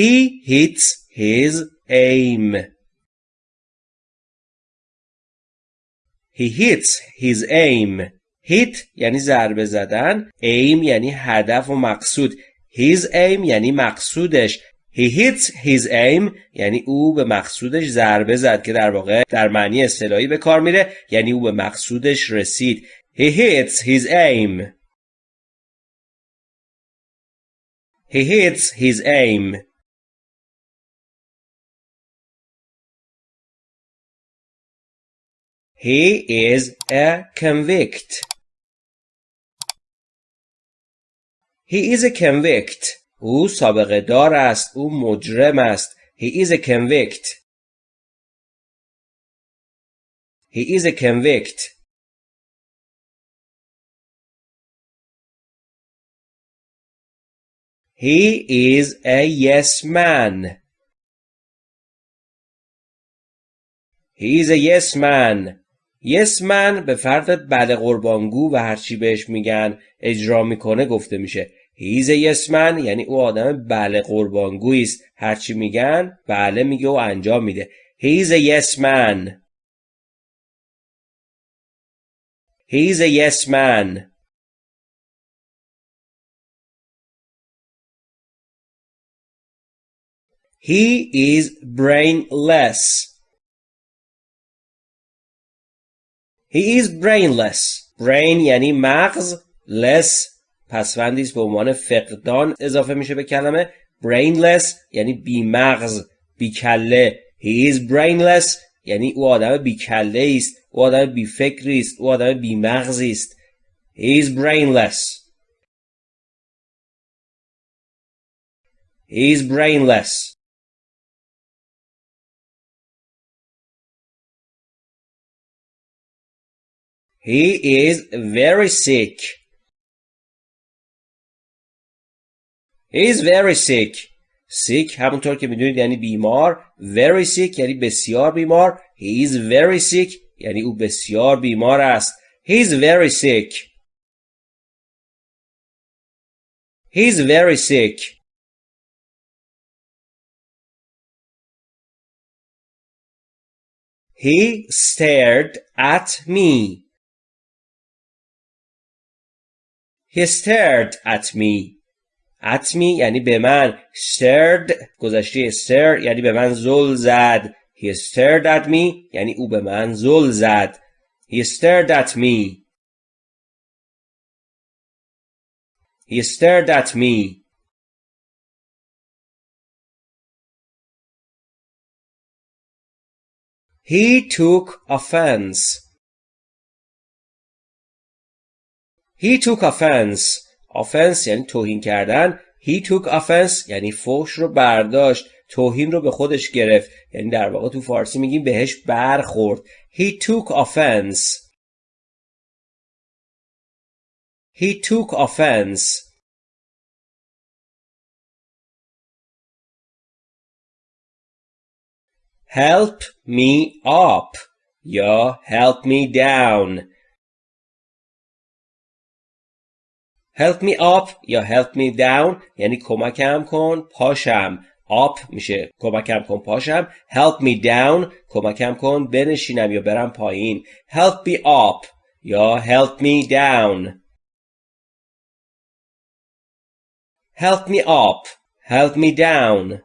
He hits his aim. He hits his aim. hit یعنی ضربه زدن. Aim یعنی هدف و مقصود. His aim یعنی مقصودش. He hits his aim یعنی او به مقصودش ضربه زد که در واقع در معنی اصطلاحی به کار میره یعنی او به مقصودش رسید. He hits his aim. He hits his aim. He is a convict He is a convict. او سابقه دار است. او مجرم است. He is a convict. He is a convict. He is a yes man. He is a yes man. Man به فرد بله قربانگو و هرچی بهش میگن اجرا می‌کنه گفته میشه. Yes man یعنی او آدم بله قربانگویی است. هرچی میگن بله میگه و انجام میده. He's a yes man. He is brainless. He is brainless. Brain یعنی مغز. Less. پسوندی است به عنوان فقدان اضافه میشه به کلمه. Brainless یعنی بی مغز بی کله. He is brainless یعنی او آدم بی کله است. او آدم بی فکری است. او آدم بی مغزی است. He is brainless. He is brainless. he is very sick He is very sick. sick همونطور که میدونید یعنی بیمار very sick یعنی بسیار بیمار he is very sick یعنی او بسیار بیمار است he is very sick he is very sick he stared at me he stared at me اتمی یعنی به من stared گذشته stare یعنی به من زل زد he stared at me یعنی او به من زل زد he stared at me he stared at me He took offense. He took offense. offense یعنی توهین کردن. He took offense یعنی فحش رو برداشت. توهین رو به خودش گرفت. یعنی در واقع تو فارسی میگیم بهش برخورد. He took offense. He took offense. Help me up یا help me down. Help me up یا help me down یعنی کمکم کن پاشم up میشه کمکم کن پاشم help me down کمکم کن بنشینم یا برم پایین help me up یا help me down help me up help me down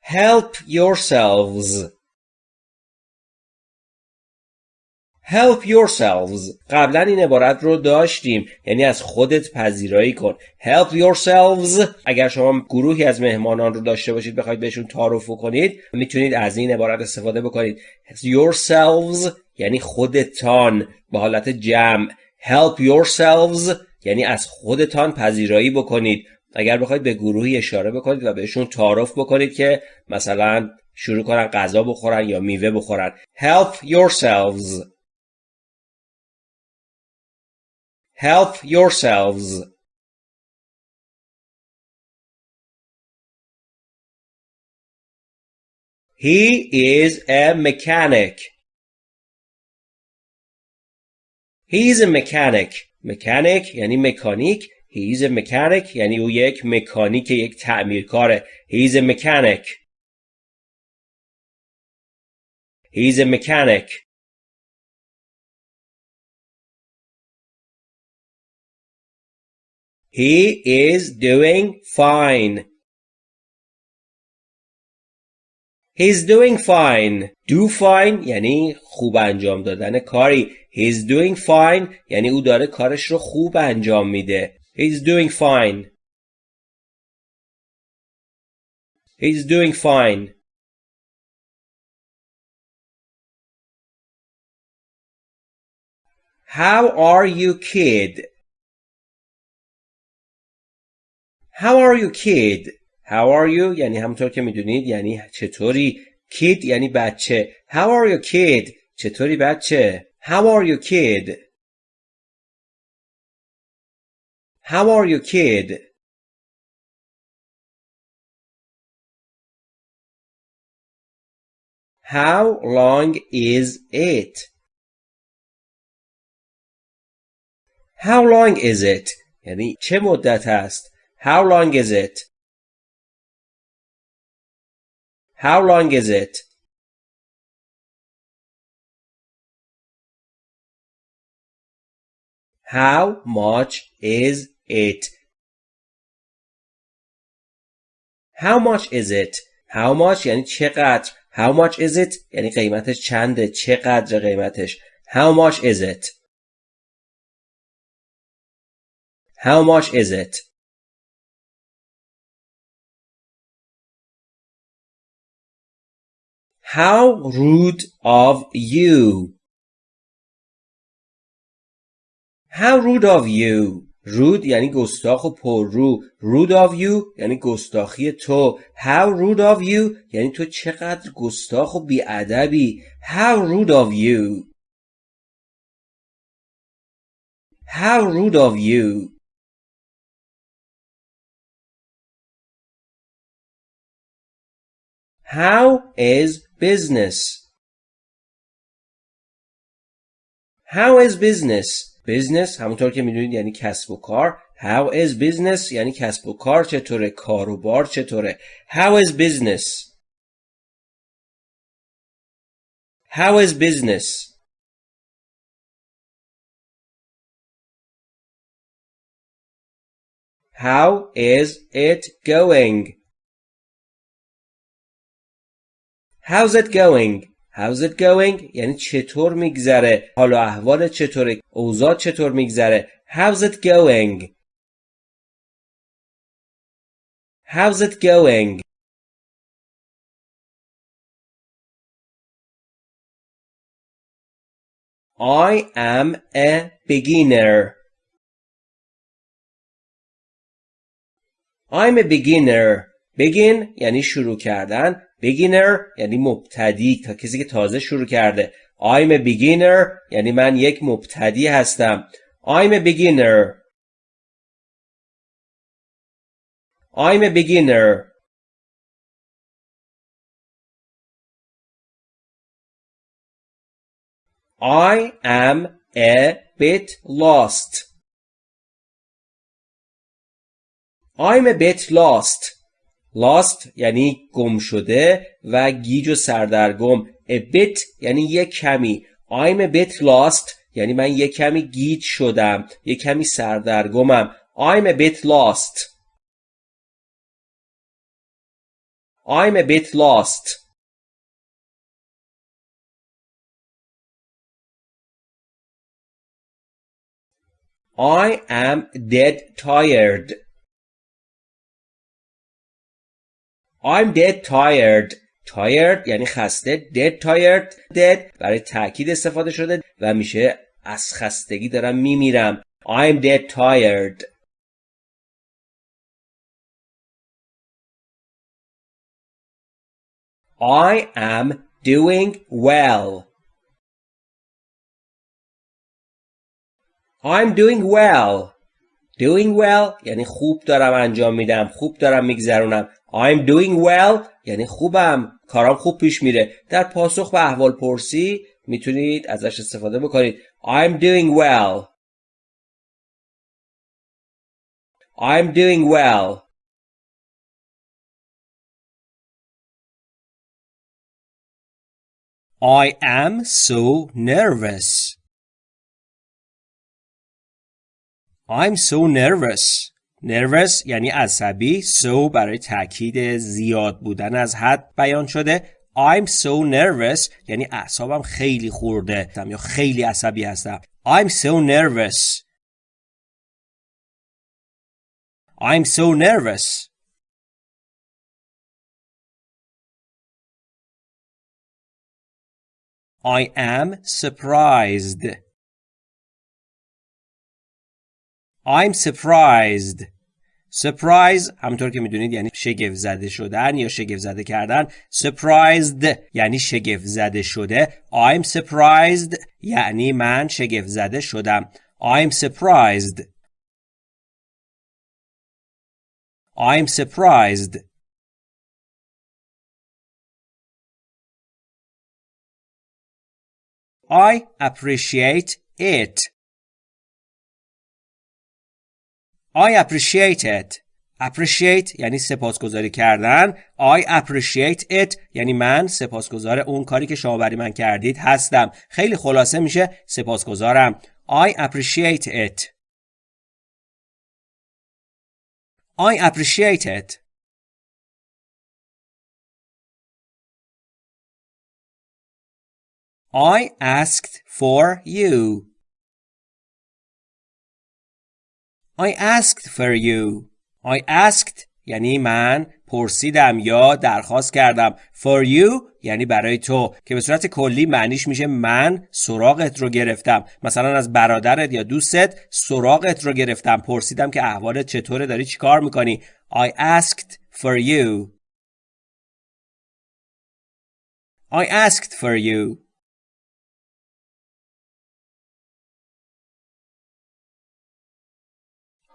help yourselves Help yourselves. قبلا این عبارت رو داشتیم. یعنی از خودت پذیرایی کن. Help yourselves. اگر شما گروهی از مهمانان رو داشته باشید بخواید بهشون تعارف کنید می‌تونید از این عبارت استفاده بکنید. Yourselves یعنی خودتان به حالت جمع. Help yourselves یعنی از خودتان پذیرایی بکنید. اگر بخواید به گروهی اشاره بکنید و بهشون تعارف بکنید که مثلا شروع کنن غذا بخورن یا میوه بخورن. Help yourselves. Help yourselves. He is a mechanic. He is a mechanic. mechanic یعنی مکانیک he is a mechanic یعنی او یک مکانیک یک تعمیرکاره he is a mechanic he is a mechanic he is doing fine He's doing fine. Do fine یعنی خوب انجام دادن کاری. He's doing fine یعنی او داره کارش رو خوب انجام میده. He's doing fine. He's doing fine. How are you kid? How are you kid? How are you یعنی همونطور که میدونید یعنی چطوری kid یعنی بچه How are you kid چطوری بچه How are you kid How are you kid How long is it How long is it یعنی چه مدت است How long is it How long is it? How much is it? How much is it? How much یعنی چقدر How much is it یعنی قیمتش چنده چقدر قیمتش How much is it? How much is it? How rude of you. How rude of you. rude یعنی گستاخ و پررو. rude of you یعنی گستاخی تو. How rude of you یعنی تو چقدر گستاخ و بیادبی. How rude of you. How rude of you. How is business How is business business همونطور که میدونید یعنی کسب و کار How is business یعنی کسب و کار چطوره کار و بار چطوره How is business How is business How is it going How's it going? How's it going? یعنی چطور میگذره؟ حال و احوال چطوره؟ اوضاع چطور میگذره؟ How's it going? How's it going? I am a beginner. I'm a beginner. begin یعنی شروع کردن beginner یعنی مبتدی تا کسی که تازه شروع کرده I'm a beginner یعنی من یک مبتدی هستم I'm a beginner I'm a beginner I am a bit lost I'm a bit lost lost یعنی گم شده و گیج و سردرگم. A bit یعنی یک کمی. I'm a bit lost یعنی من یک کمی گیج شدم. یک کمی سردرگمم. I'm a bit lost. I'm a bit lost. I am dead tired. I'm dead tired. Tired یعنی خسته. Dead tired. Dead برای تاکید استفاده شده و میشه از خستگی دارم میمیرم. I'm dead tired. I am doing well. I'm doing well. Doing well یعنی خوب دارم انجام میدم. خوب دارم میگذرونم. I'm doing well یعنی خوبم کارام خوب پیش میره در پاسخ به احوال پرسی می‌تونید ازش استفاده بکنید I'm doing well I'm doing well. I am so nervous. I'm so nervous. Nervous یعنی عصبی so برای تاکید زیاد بودن از حد بیان شده. I'm so nervous یعنی اعصابم خیلی خورده. یا خیلی عصبی هستم. I'm so nervous. I'm so nervous. I am surprised. I'm surprised surprise همونطور که می‌دونید یعنی شگفت زده شدن یا شگفت زده کردن surprised یعنی شگفت زده شده I'm surprised یعنی من شگفت زده شدم I'm surprised I'm surprised I appreciate it I appreciate it. appreciate یعنی سپاسگزاری کردن. I appreciate it یعنی من سپاسگزار اون کاری که شما برای من کردید هستم. خیلی خلاصه میشه سپاسگزارم. I appreciate it. I appreciate it. I asked for you. I asked for you. I asked یعنی من پرسیدم یا درخواست کردم. For you یعنی برای تو. که به صورت کلی معنیش میشه من سراغت رو گرفتم. مثلا از برادرت یا دوستت سراغت رو گرفتم. پرسیدم که احوالت چطوره داری چیکار می‌کنی؟ I asked for you. I asked for you.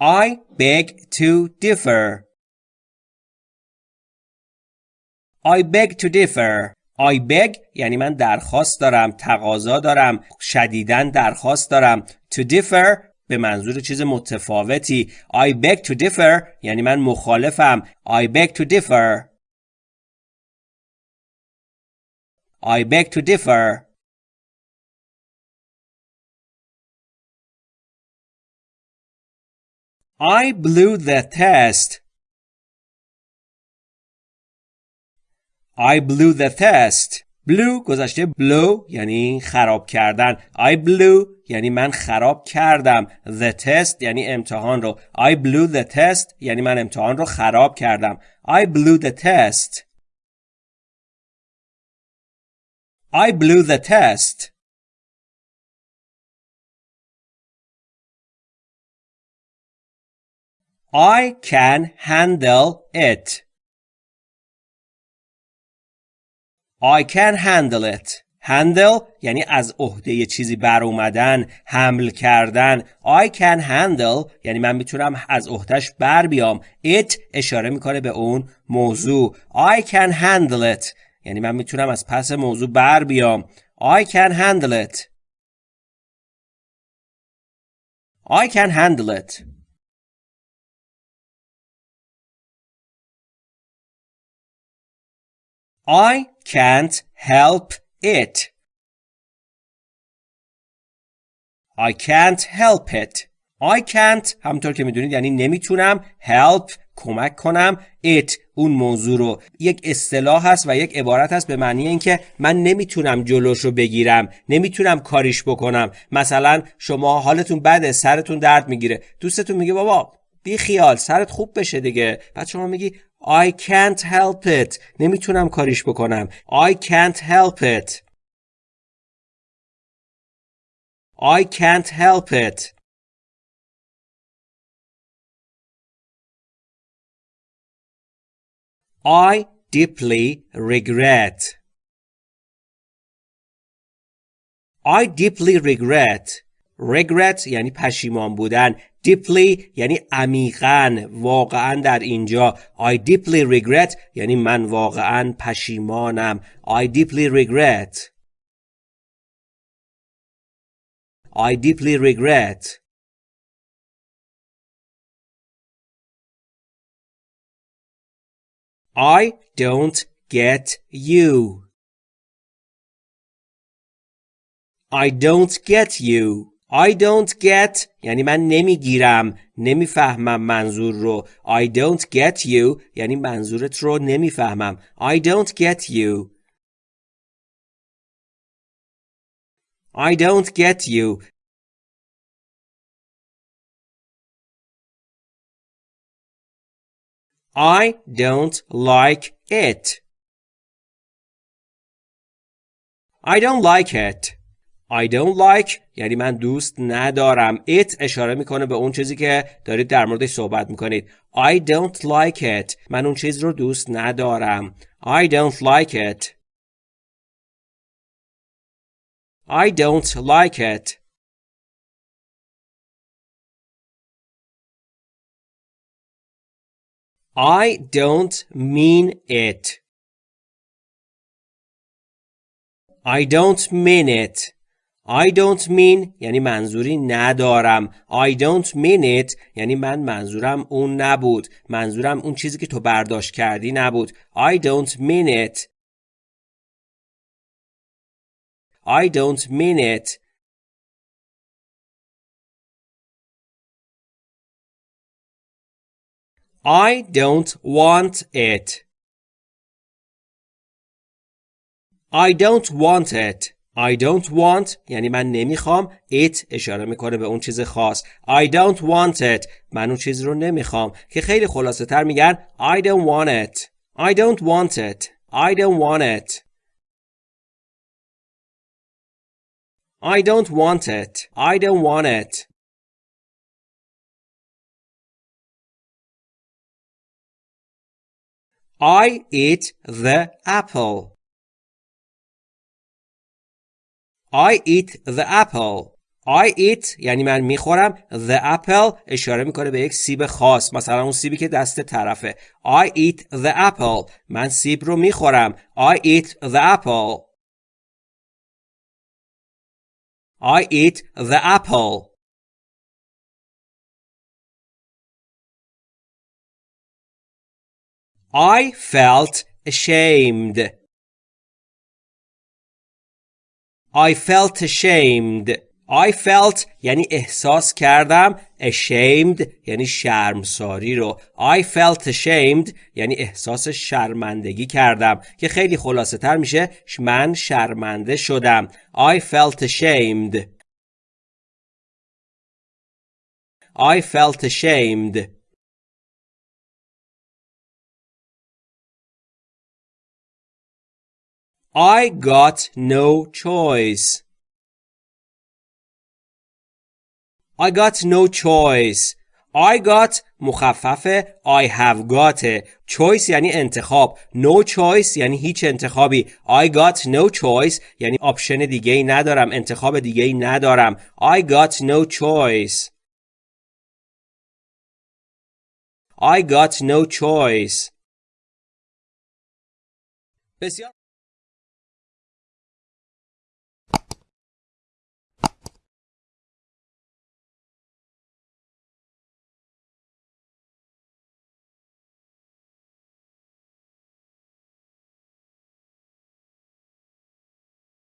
I beg to differ. I beg to differ. I beg یعنی من درخواست دارم تقاضا دارم شدیدن درخواست دارم to differ به منظور چیز متفاوتی I beg to differ یعنی من مخالفم I beg to differ I beg to differ I blew the test. I blew the test. blew گذشته blow یعنی خراب کردن. I blew یعنی من خراب کردم. The test یعنی امتحان رو. I blew the test یعنی من امتحان رو خراب کردم. I blew the test. I blew the test. I can handle it. I can handle it. handle یعنی از عهده چیزی بر اومدن حمل کردن. I can handle یعنی من می‌تونم از عهدهش بر بیام. It اشاره می‌کنه به اون موضوع. I can handle it. یعنی من می‌تونم از پس موضوع بر بیام. I can handle it. I can handle it. I can't help it. I can't help it. I can't همونطور که می‌دونید یعنی نمی‌تونم help کمک کنم it اون موضوع رو یک اصطلاح هست و یک عبارت هست به معنی اینکه من نمی‌تونم جلوش رو بگیرم نمی‌تونم کاریش بکنم مثلا شما حالتون بده سرتون درد می‌گیره دوستتون میگه بابا بی خیال سرت خوب بشه دیگه بعد شما میگی I can't help it نمیتونم کاریش بکنم I can't help it I can't help it I deeply regret I deeply regret regret یعنی پشیمان بودن deeply یعنی عمیقا واقعا در اینجا I deeply regret یعنی من واقعا پشیمانم I deeply regret I deeply regret I don't get you I don't get you I don't get یعنی من نمیگیرم نمیفهمم منظور رو I don't get you یعنی منظورت رو نمیفهمم I don't get you I don't get you I don't like it. I don't like it. I don't like یعنی من دوست ندارم. It اشاره می‌کنه به اون چیزی که دارید در موردش صحبت می‌کنید. I don't like it. من اون چیز رو دوست ندارم. I don't like it. I don't like it. I don't mean it. I don't mean it. I don't mean یعنی منظوری ندارم. I don't mean it یعنی من منظورم اون نبود. منظورم اون چیزی که تو برداشت کردی نبود. I don't mean it. I don't mean it. I don't want it. I don't want it. I don't want یعنی من نمی‌خوام it اشاره می‌کنه به اون چیز خاص I don't want it من اون چیز رو نمی‌خوام که خیلی خلاصه تر میگن I don't want it I don't want it I don't want it I don't want it I don't want it I eat the apple. I eat the apple. I eat یعنی من می‌خورم the apple اشاره می‌کنه به یک سیب خاص مثلا اون سیبی که دست طرفه I eat the apple من سیب رو می‌خورم I eat the apple I eat the apple I felt ashamed. I felt ashamed. I felt یعنی احساس کردم ashamed یعنی شرمساری رو. I felt ashamed یعنی احساس شرمندگی کردم که خیلی خلاصه تر میشه من شرمنده شدم. I felt ashamed. I felt ashamed. I got no choice. I got no choice. I got مخفف I have got choice یعنی انتخاب no choice یعنی هیچ انتخابی I got no choice یعنی آپشن دیگه ای ندارم انتخاب دیگه ای ندارم I got no choice I got no choice